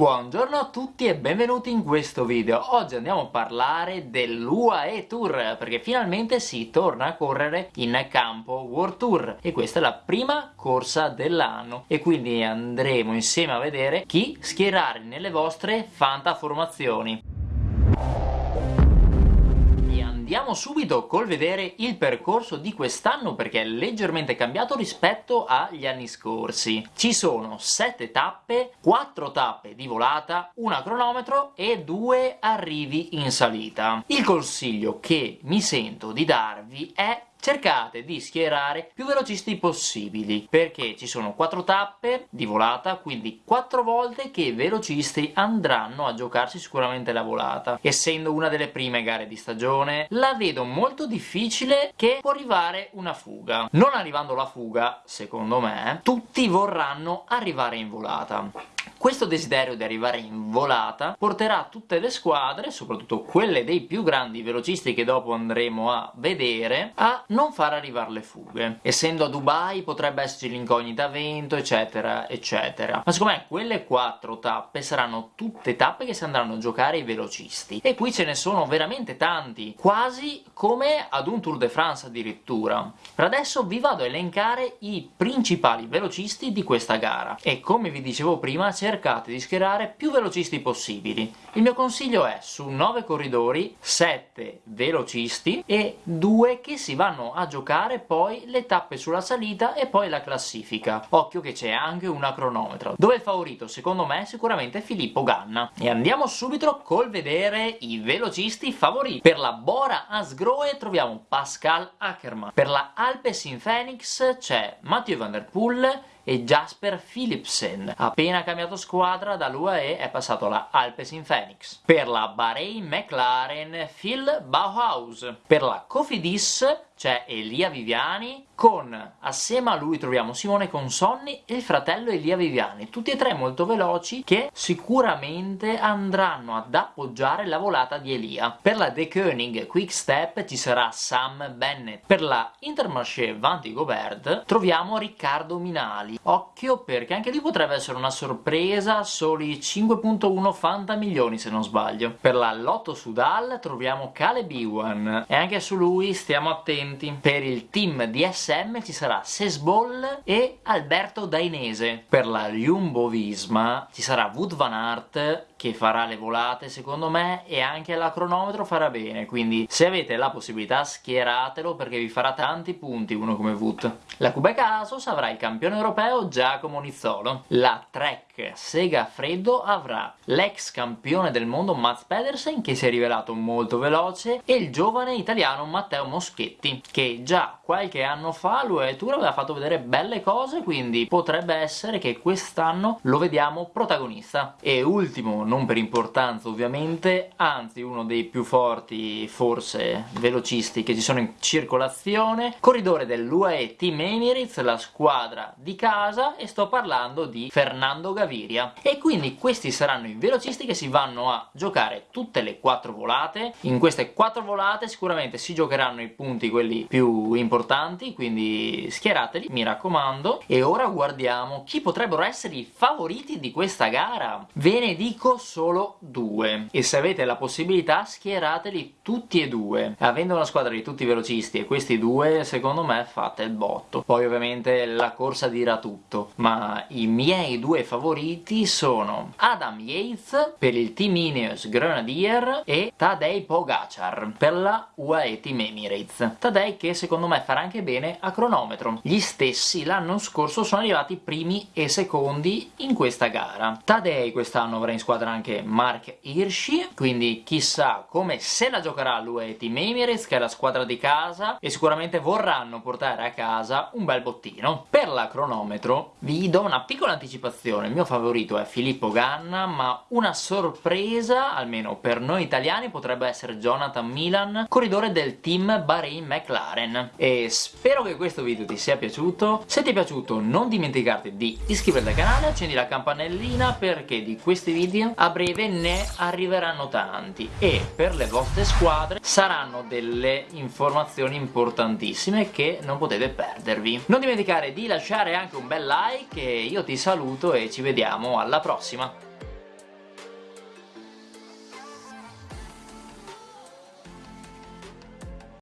Buongiorno a tutti e benvenuti in questo video. Oggi andiamo a parlare dell'UAE Tour, perché finalmente si torna a correre in campo World Tour e questa è la prima corsa dell'anno e quindi andremo insieme a vedere chi schierare nelle vostre Fanta Andiamo subito col vedere il percorso di quest'anno perché è leggermente cambiato rispetto agli anni scorsi. Ci sono 7 tappe, 4 tappe di volata, una cronometro e 2 arrivi in salita. Il consiglio che mi sento di darvi è cercate di schierare più velocisti possibili perché ci sono quattro tappe di volata quindi quattro volte che i velocisti andranno a giocarsi sicuramente la volata essendo una delle prime gare di stagione. La vedo molto difficile che può arrivare una fuga. Non arrivando la fuga secondo me tutti vorranno arrivare in volata questo desiderio di arrivare in volata porterà tutte le squadre, soprattutto quelle dei più grandi velocisti che dopo andremo a vedere, a non far arrivare le fughe. Essendo a Dubai potrebbe esserci l'incognita vento, eccetera, eccetera. Ma secondo me quelle quattro tappe saranno tutte tappe che si andranno a giocare i velocisti. E qui ce ne sono veramente tanti, quasi come ad un Tour de France addirittura. Per adesso vi vado a elencare i principali velocisti di questa gara. E come vi dicevo prima, c'è cercate di schierare più velocisti possibili. Il mio consiglio è su 9 corridori 7 velocisti e 2 che si vanno a giocare poi le tappe sulla salita e poi la classifica. Occhio che c'è anche una cronometro, dove il favorito secondo me è sicuramente Filippo Ganna. E andiamo subito col vedere i velocisti favoriti. Per la Bora Asgroe troviamo Pascal Ackermann, per la Alpecin Phoenix c'è Mathieu Van Der Poel e Jasper Philipsen. Appena cambiato squadra dall'UAE è passato alla Alpecin Phoenix. Per la Bahrain McLaren Phil Bauhaus. Per la Cofidis c'è Elia Viviani con, assieme a lui troviamo Simone Consonni e il fratello Elia Viviani, tutti e tre molto veloci che sicuramente andranno ad appoggiare la volata di Elia. Per la De Koenig Quick Step ci sarà Sam Bennett, per la Intermarché Vanti Gobert troviamo Riccardo Minali. Occhio perché anche lui potrebbe essere una sorpresa, soli 5.1 Fanta milioni se non sbaglio. Per la Lotto Sudal troviamo Caleb Iwan e anche su lui stiamo attenti presenti. Per il team DSM ci sarà Sesbol e Alberto Dainese. Per la Jumbo Visma ci sarà Wood Van Aert che farà le volate secondo me e anche la cronometro farà bene quindi se avete la possibilità schieratelo perché vi farà tanti punti uno come Wood. La Quebec Asos avrà il campione europeo Giacomo Nizzolo. La Trek Sega Freddo avrà l'ex campione del mondo Mats Pedersen che si è rivelato molto veloce e il giovane italiano Matteo Moschetti che già qualche anno fa l'UE aveva fatto vedere belle cose quindi potrebbe essere che quest'anno lo vediamo protagonista e ultimo non per importanza ovviamente anzi uno dei più forti forse velocisti che ci sono in circolazione. Corridore dell'UAE Team Emirates la squadra di casa e sto parlando di Fernando Gaviria. E quindi questi saranno i velocisti che si vanno a giocare tutte le quattro volate. In queste quattro volate sicuramente si giocheranno i punti quelli più importanti quindi schierateli mi raccomando. E ora guardiamo chi potrebbero essere i favoriti di questa gara. Ve ne dico solo due. E se avete la possibilità schierateli tutti e due. Avendo una squadra di tutti velocisti e questi due secondo me fate il botto. Poi ovviamente la corsa dirà tutto. Ma i miei due favoriti sono Adam Yates per il Team Ineos Grenadier e Tadej Pogacar per la UAE Team Emirates. Tadej che secondo me farà anche bene a cronometro. Gli stessi l'anno scorso sono arrivati primi e secondi in questa gara. Tadei quest'anno avrà in squadra anche Mark Hirschi, quindi chissà come se la giocherà l'UE Team Emirates, che è la squadra di casa, e sicuramente vorranno portare a casa un bel bottino. Per la cronometro vi do una piccola anticipazione, il mio favorito è Filippo Ganna, ma una sorpresa, almeno per noi italiani, potrebbe essere Jonathan Milan, corridore del team Bahrain McLaren. E spero che questo video ti sia piaciuto. Se ti è piaciuto non dimenticarti di iscriverti al canale accendi la campanellina perché di questi video a breve ne arriveranno tanti e per le vostre squadre saranno delle informazioni importantissime che non potete perdervi. Non dimenticare di lasciare anche un bel like e io ti saluto e ci vediamo alla prossima